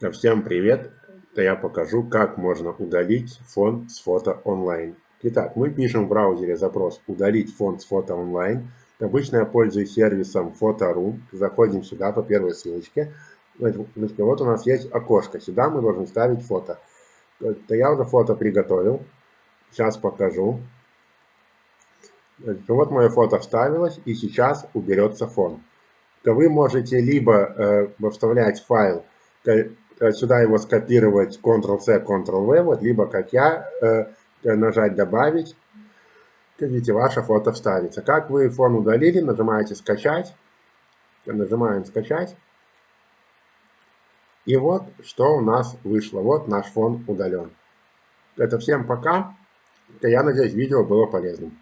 Всем привет! Я покажу, как можно удалить фон с фото онлайн. Итак, мы пишем в браузере запрос «Удалить фон с фото онлайн». Обычно я пользуюсь сервисом Фото.ру. Заходим сюда по первой ссылочке. Вот у нас есть окошко. Сюда мы должны ставить фото. Это я уже фото приготовил. Сейчас покажу. Вот мое фото вставилось, и сейчас уберется фон. То вы можете либо э, вставлять файл Э, сюда его скопировать Ctrl-C, Ctrl-V, вот, либо, как я, э, нажать «Добавить», видите, ваше фото вставится. Как вы фон удалили, нажимаете «Скачать», нажимаем «Скачать», и вот, что у нас вышло. Вот наш фон удален. Это всем пока. Я надеюсь, видео было полезным.